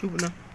就不能。